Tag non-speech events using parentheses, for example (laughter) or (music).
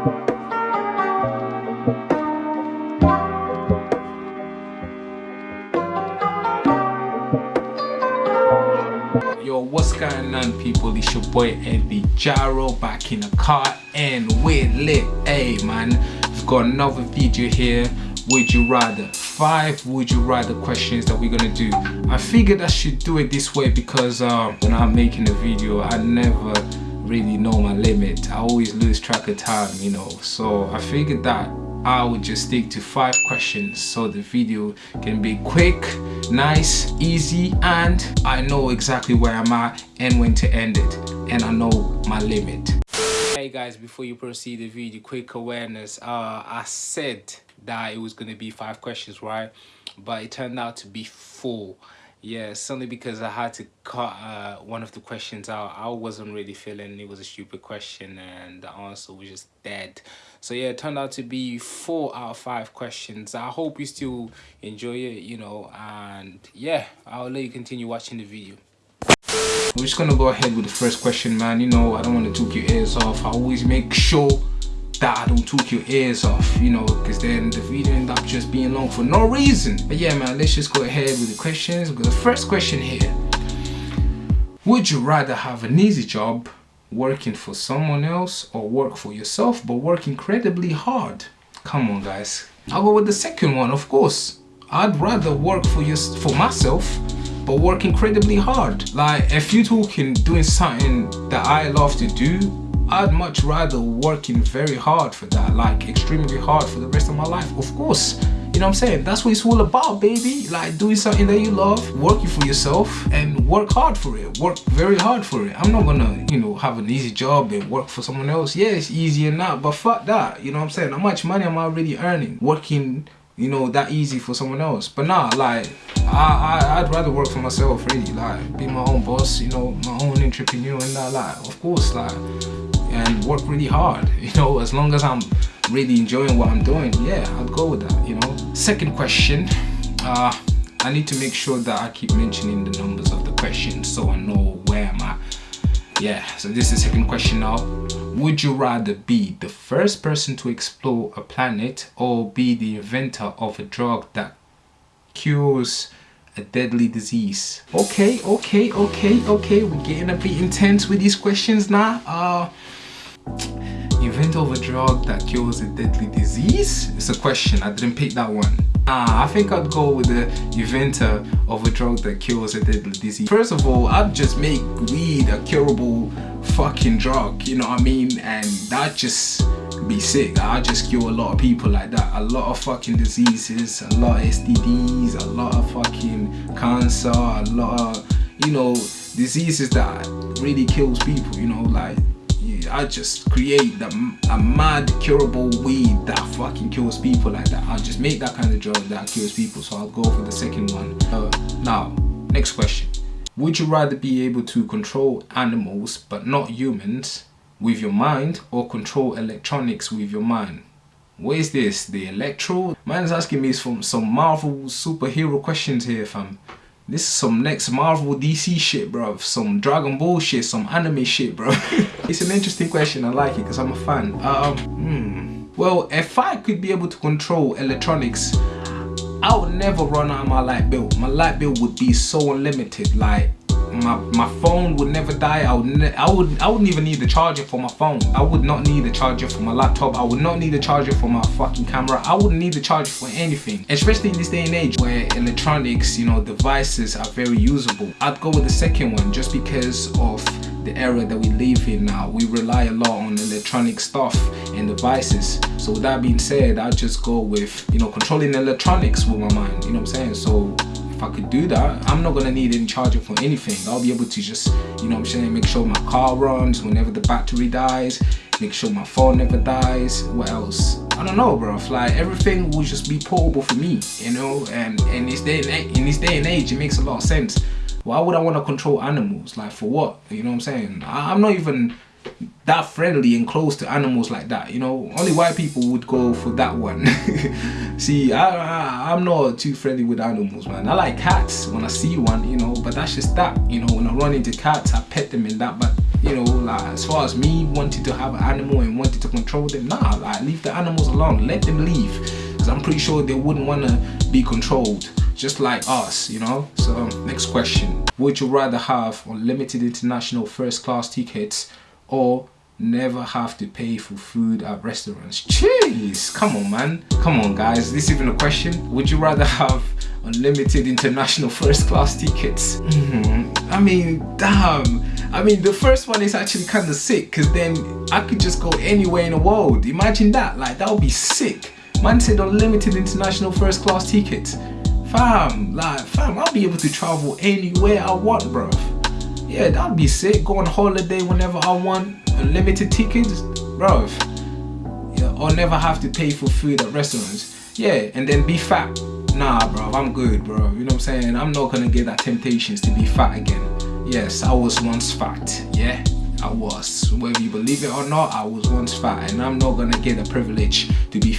Yo, what's going on people? It's your boy Eddie Gyro back in the car and we're lit. Hey man, we've got another video here. Would you rather? Five would you rather questions that we're gonna do. I figured I should do it this way because uh, when I'm making a video, I never really know my limit. I always lose track of time, you know. So I figured that I would just stick to five questions so the video can be quick, nice, easy, and I know exactly where I'm at and when to end it. And I know my limit. Hey guys, before you proceed the video, quick awareness. Uh, I said that it was going to be five questions, right? But it turned out to be four yeah certainly because i had to cut uh, one of the questions out i wasn't really feeling it was a stupid question and the answer was just dead. So yeah it turned out to be four out of five questions. I hope you still enjoy it you know and yeah i'll let you continue watching the video. We're just gonna go ahead with the first question man. You know i don't want to talk your ears off. I always make sure that don't talk your ears off, you know, because then the video end up just being long for no reason. But yeah, man, let's just go ahead with the questions. We've got the first question here. Would you rather have an easy job working for someone else or work for yourself but work incredibly hard? Come on, guys. I'll go with the second one, of course. I'd rather work for your, for myself but work incredibly hard. Like, if you're talking doing something that I love to do, I'd much rather working very hard for that, like extremely hard for the rest of my life. Of course, you know what I'm saying? That's what it's all about, baby. Like doing something that you love, working for yourself and work hard for it. Work very hard for it. I'm not gonna, you know, have an easy job and work for someone else. Yeah, it's easier now, but fuck that. You know what I'm saying? How much money am I really earning working you know that easy for someone else but nah like I, I i'd rather work for myself really like be my own boss you know my own entrepreneur and that like of course like and work really hard (laughs) you know as long as i'm really enjoying what i'm doing yeah i'd go with that you know. Second question uh i need to make sure that i keep mentioning the numbers of the questions so i know where i'm at. Yeah so this is the second question now. Would you rather be the first person to explore a planet or be the inventor of a drug that cures a deadly disease? Okay okay okay okay we're getting a bit intense with these questions now. Uh of a drug that cures a deadly disease it's a question i didn't pick that one Ah, I think I'd go with the inventor of a drug that cures a deadly disease. First of all, I'd just make weed a curable fucking drug, you know what I mean? And that just be sick. I'd just cure a lot of people like that. A lot of fucking diseases, a lot of STDs, a lot of fucking cancer, a lot of, you know, diseases that really kills people, you know, like I just create the, a mad curable weed that fucking kills people like that. I'll just make that kind of drug that kills people. So I'll go for the second one. Uh, now, next question. Would you rather be able to control animals but not humans with your mind or control electronics with your mind? What is this? The electro? Man's asking me from some Marvel superhero questions here fam. This is some next Marvel DC shit, bro. Some Dragon Ball shit, some anime shit, bro. (laughs) it's an interesting question. I like it because I'm a fan. Um, hmm. Well, if I could be able to control electronics, I would never run out of my light bill. My light bill would be so unlimited. Like, my my phone would never die. I would i would i wouldn't even need the charger for my phone. I would not need the charger for my laptop. I would not need the charger for my fucking camera. I wouldn't need the charger for anything. Especially in this day and age where electronics you know devices are very usable. I'd go with the second one just because of the era that we live in now. We rely a lot on electronic stuff and devices. So with that being said i'd just go with you know controlling electronics with my mind. You know could do that, I'm not gonna need any charger for anything. I'll be able to just, you know I'm saying, make sure my car runs whenever the battery dies, make sure my phone never dies. What else? I don't know, bro. Like everything will just be portable for me, you know. And in this day and in this day and age, it makes a lot of sense. Why would I want to control animals? Like for what? You know what I'm saying? I, I'm not even that friendly and close to animals like that you know only white people would go for that one (laughs) see I, I am not too friendly with animals man i like cats when i see one you know but that's just that you know when i run into cats i pet them and that but you know, like as far as me wanting to have an animal and wanting to control them, nah, like leave the animals alone, let them leave. Because I'm pretty sure they wouldn't want to be controlled, just like us, you know. So next question: Would you rather have unlimited international first class tickets or never have to pay for food at restaurants? Jeez, come on, man, come on, guys. This even a question? Would you rather have unlimited international first class tickets. Mm -hmm. I mean, damn. I mean, the first one is actually kind of sick because then I could just go anywhere in the world. Imagine that, like that would be sick. Man said unlimited international first class tickets. Fam, like, fam, I'll be able to travel anywhere I want, bro. Yeah, that'd be sick. Go on holiday whenever I want. Unlimited tickets, bro. Yeah, I'll never have to pay for food at restaurants. Yeah, and then be fat nah bro i'm good bro you know what i'm saying i'm not gonna get that temptations to be fat again yes i was once fat yeah i was whether you believe it or not i was once fat and i'm not gonna get the privilege to be fat